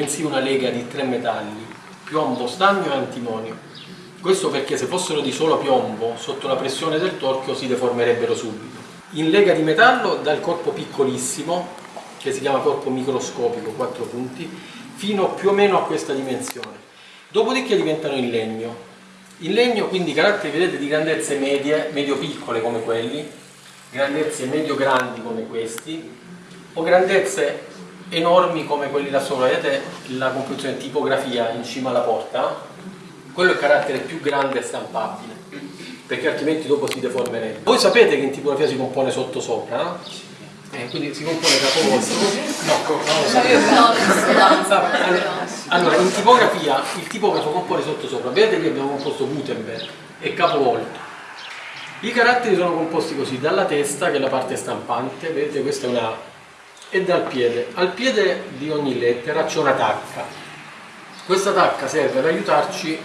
bensì una lega di tre metalli, piombo, stagno e antimonio. Questo perché se fossero di solo piombo, sotto la pressione del torchio si deformerebbero subito. In lega di metallo dal corpo piccolissimo, che si chiama corpo microscopico, 4 punti, fino più o meno a questa dimensione. Dopodiché diventano in legno. In legno quindi caratteri vedete di grandezze medie, medio-piccole come quelli, grandezze medio-grandi come questi, o grandezze enormi come quelli là sopra, vedete la composizione tipografia in cima alla porta? Quello è il carattere più grande e stampabile, perché altrimenti dopo si deformerebbe. Voi sapete che in tipografia si compone sotto sopra? Eh, quindi si compone capovolto. No, no, allora, allora, in tipografia il tipografo compone sotto sopra. Vedete che abbiamo composto Gutenberg e capovolto. I caratteri sono composti così, dalla testa che è la parte stampante, vedete questa è una e dal piede. Al piede di ogni lettera c'è una tacca. Questa tacca serve ad aiutarci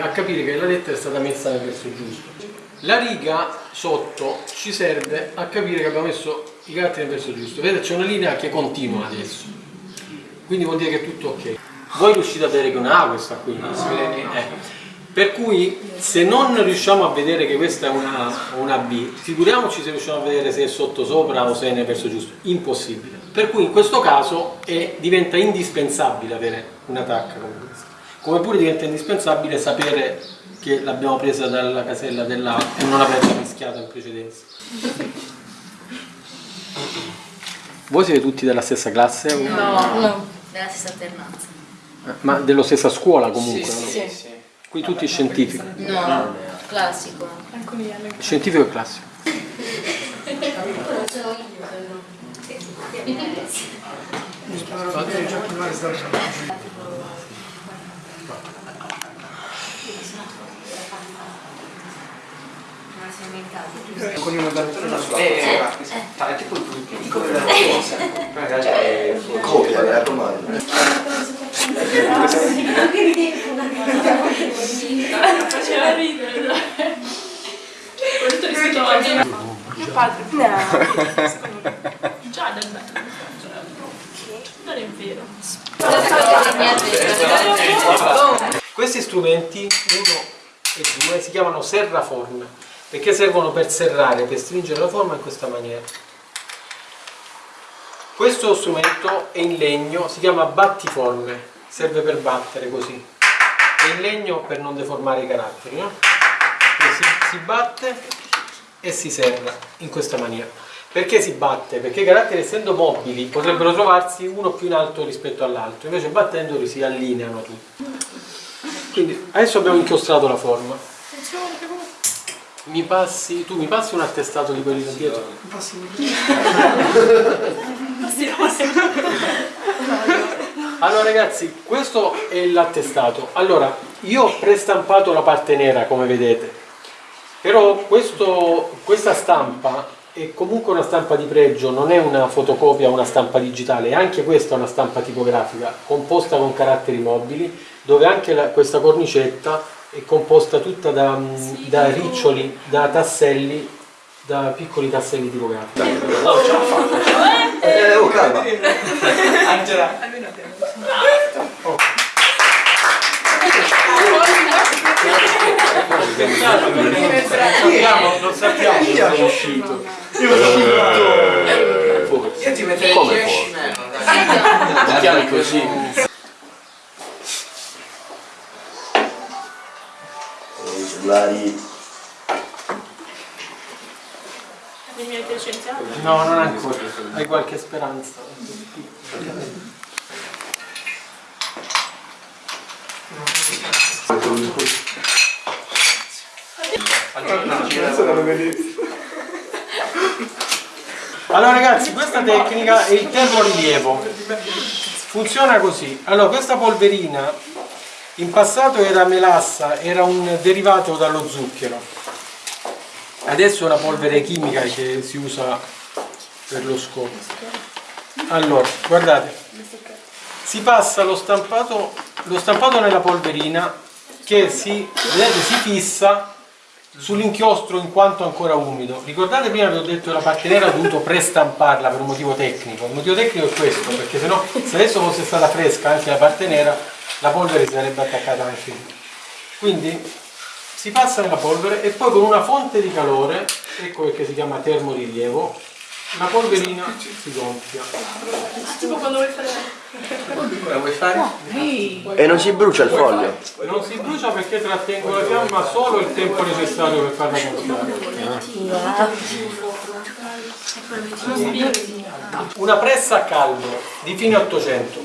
a capire che la lettera è stata messa nel verso giusto. La riga sotto ci serve a capire che abbiamo messo i caratteri nel verso giusto. Vedete c'è una linea che continua adesso, quindi vuol dire che è tutto ok. Voi riuscite a vedere che una A questa qui? Eh. Per cui se non riusciamo a vedere che questa è una, una B, figuriamoci se riusciamo a vedere se è sotto sopra o se è nel verso giusto. Impossibile. Per cui in questo caso è, diventa indispensabile avere una tacca come questa. Come pure diventa indispensabile sapere che l'abbiamo presa dalla casella della e non averla mischiata in precedenza. Voi siete tutti della stessa classe? No, no. della stessa alternanza. Ma della stessa scuola comunque? Sì, no? sì, sì. Qui tutti scientifici. No, classico. Scientifico e classico. con una battuta sulla eh, è tipo il cosa realtà è Copia, mi raccomando. Faceva ridere. Questo rispetto a me. Mio padre. No. Già del. Non è vero. Questi strumenti, uno e due, si chiamano serraforme, perché servono per serrare, per stringere la forma in questa maniera. Questo strumento è in legno, si chiama battiforme, serve per battere così. È in legno per non deformare i caratteri, no? E si, si batte e si serra in questa maniera. Perché si batte? Perché i caratteri essendo mobili potrebbero trovarsi uno più in alto rispetto all'altro, invece battendoli si allineano tutti. Quindi adesso abbiamo inchiostrato la forma. Mi passi, tu mi passi un attestato di quelli da dietro? Allora ragazzi, questo è l'attestato. Allora, io ho prestampato la parte nera come vedete, però questo- questa stampa è comunque una stampa di pregio, non è una fotocopia o una stampa digitale, è anche questa una stampa tipografica composta con caratteri mobili, dove anche la- questa cornicetta è composta tutta da, mm, da riccioli, da tasselli, da piccoli tasselli tipografici. Eh, oh, calma. Angela. Sappiamo, non sappiamo dove è uscito. io ti metterei Come 10 meno Ti chiami così? No, non ancora. Hai qualche speranza? Allora ragazzi, questa tecnica è il termorilievo. Funziona così. Allora, questa polverina in passato era melassa, era un derivato dallo zucchero. Adesso è una polvere chimica che si usa per lo scopo. Allora, guardate, si passa lo stampato, lo stampato nella polverina che si, vedete, si fissa sull'inchiostro in quanto ancora umido. Ricordate prima vi ho detto che la parte nera ho dovuto prestamparla per un motivo tecnico. Il motivo tecnico è questo, perché sennò se adesso fosse stata fresca anche la parte nera, la polvere si sarebbe attaccata anche lì. Quindi si passa nella polvere e poi con una fonte di calore, ecco perché si chiama termorilievo, la polverina si gonfia. Tipo quando vuoi fare... Vuoi fare? E non si brucia il foglio? Non si brucia perché trattengo la fiamma solo il tempo necessario per farla gonfiare. Una pressa a caldo di fine 800.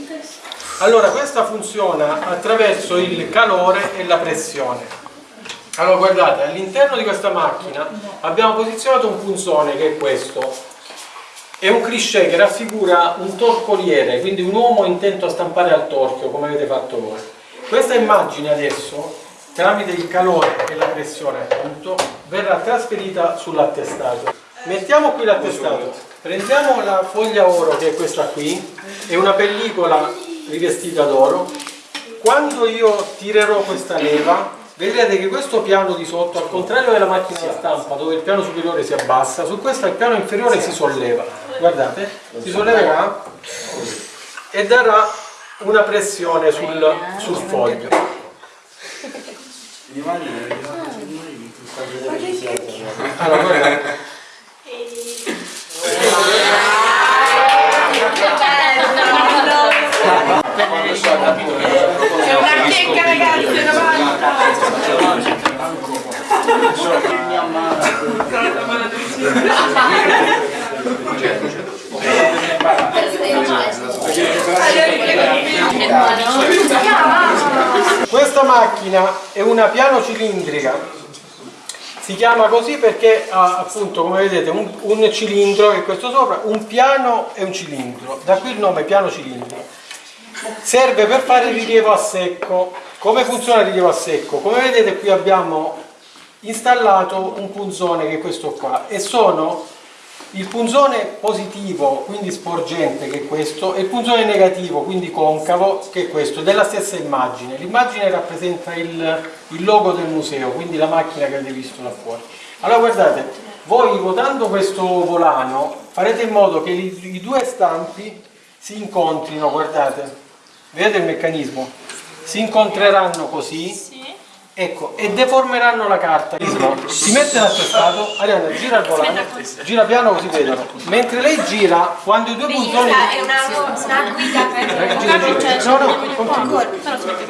Allora questa funziona attraverso il calore e la pressione. Allora guardate, all'interno di questa macchina abbiamo posizionato un punzone che è questo. È un cliché che raffigura un torcoliere, quindi un uomo intento a stampare al torchio, come avete fatto voi. Questa immagine adesso, tramite il calore e la pressione appunto, verrà trasferita sull'attestato. Mettiamo qui l'attestato, prendiamo la foglia oro che è questa qui, è una pellicola rivestita d'oro. Quando io tirerò questa leva, vedrete che questo piano di sotto, al contrario della macchina da stampa dove il piano superiore si abbassa, su questo il piano inferiore si solleva. Guardate, si solleverà e darà una pressione sul, sul foglio. Allora, guardate. È una checca ragazzi, una volta! Questa macchina è una piano cilindrica, si chiama così perché ha appunto come vedete un, un cilindro che questo sopra, un piano e un cilindro, da qui il nome piano cilindro. Serve per fare il rilievo a secco. Come funziona il rilievo a secco? Come vedete qui abbiamo installato un punzone che è questo qua e sono il punzone positivo, quindi sporgente, che è questo, e il punzone negativo, quindi concavo, che è questo, della stessa immagine. L'immagine rappresenta il, il logo del museo, quindi la macchina che avete visto là fuori. Allora guardate, voi ruotando questo volano farete in modo che i, i due stampi si incontrino, guardate, vedete il meccanismo? Si incontreranno così Ecco, e deformeranno la carta. Si mette l'attestato, Arianna gira il volante, gira piano così vedono. Mentre lei gira, quando i due puntoni... È una, una guida per... Gira. No, no, continua.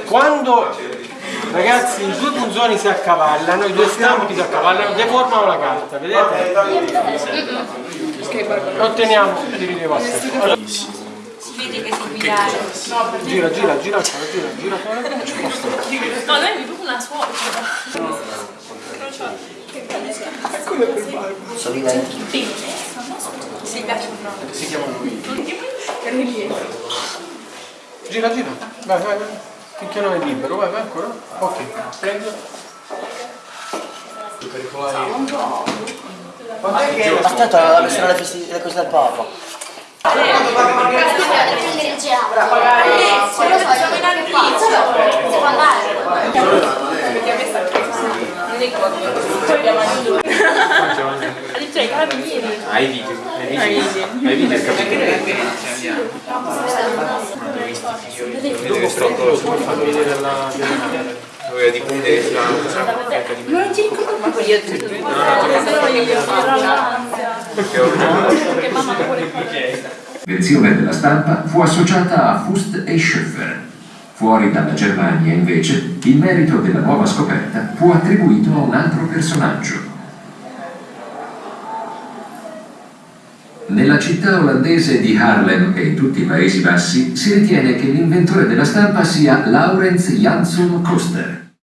Quando ragazzi i due punzoni si accavallano, i due stampi si accavallano, deformano la carta, vedete? Otteniamo il rilievo vede che si guidare. gira, gira, gira gira, gira ancora. No, lei è proprio una suocera. Solina Si piace un nome. Si chiama qui. Gira, gira. Vai, vai, vai. Finché non è libero, vai, vai ancora. Ok, prendo. Aspetta, la versione delle cose del Papa. Addirittura i carabinieri. Hai video? Hai video? Hai video il prendo, poi fammi vedere la... della- Doveva dipendere sulla Non ti ricordo ma io Che mamma vuole Versione della stampa fu associata a Fust e Schöffer. Fuori dalla Germania, invece, il merito della nuova scoperta fu attribuito a un altro personaggio. Nella città olandese di Haarlem e in tutti i Paesi Bassi si ritiene che l'inventore della stampa sia Laurens Jansson Koster.